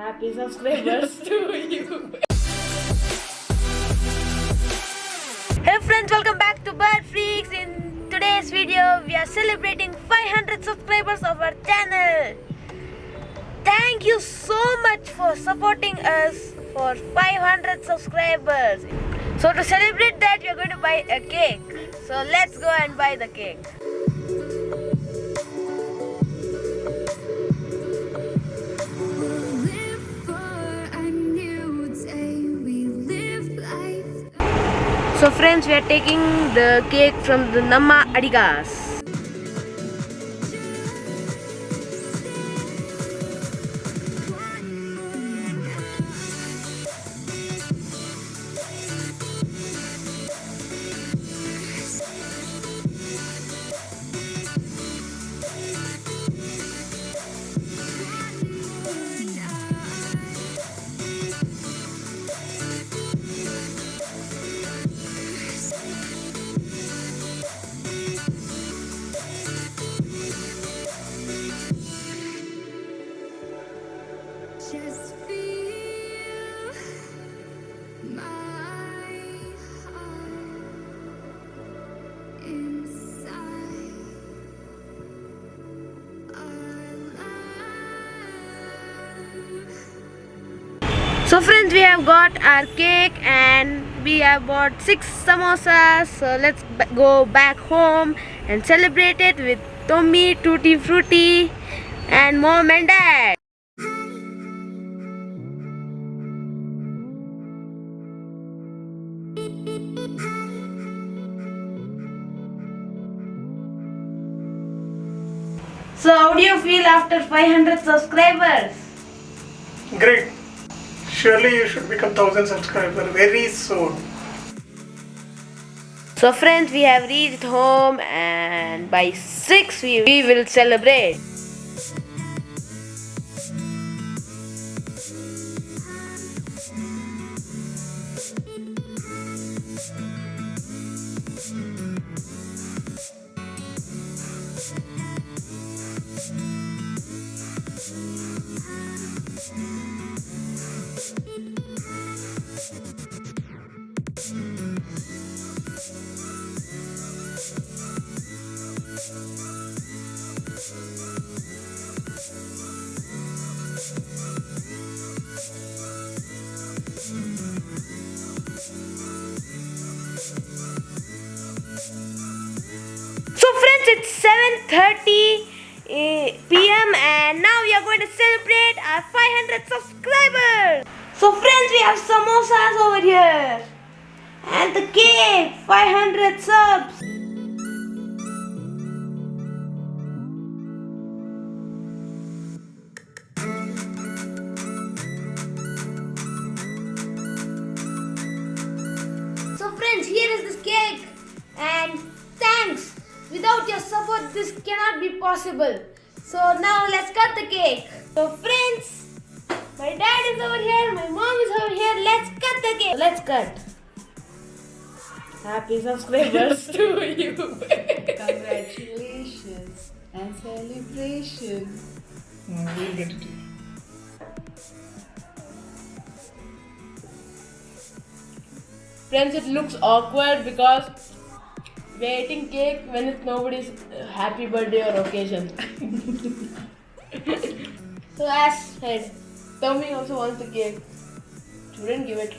Happy subscribers to you. Hey friends, welcome back to Bird Freaks. In today's video, we are celebrating 500 subscribers of our channel. Thank you so much for supporting us for 500 subscribers. So to celebrate that, we are going to buy a cake. So let's go and buy the cake. So friends, we are taking the cake from the Namma Adigas. So friends, we have got our cake and we have bought six samosas. So let's go back home and celebrate it with Tommy, Tutti Frutti and mom and dad. So how do you feel after 500 subscribers? Great. Surely you should become 1000 subscriber very soon. So friends, we have reached home and by 6 we, we will celebrate. It's 7:30 eh, p.m. and now we are going to celebrate our 500 subscribers. So friends, we have samosas over here and the cake, 500 subs. Without your support, this cannot be possible. So now let's cut the cake. So friends, my dad is over here, my mom is over here. Let's cut the cake. Let's cut. Happy subscribers to you. Congratulations and celebration. Mm, We'll get it. Friends, it looks awkward because we're eating cake when it's nobody's happy birthday or occasion. so as said, Tommy also wants the cake. Shouldn't give it.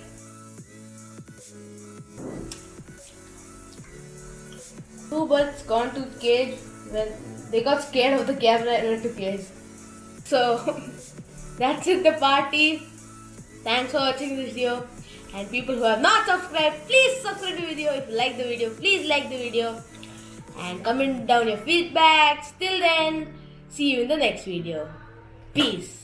Two birds gone to cage when they got scared of the camera and went to cage. So that's it the party. Thanks for watching this video. And people who have not subscribed, please subscribe to the video. If you like the video, please like the video. And comment down your feedbacks. Till then, see you in the next video. Peace.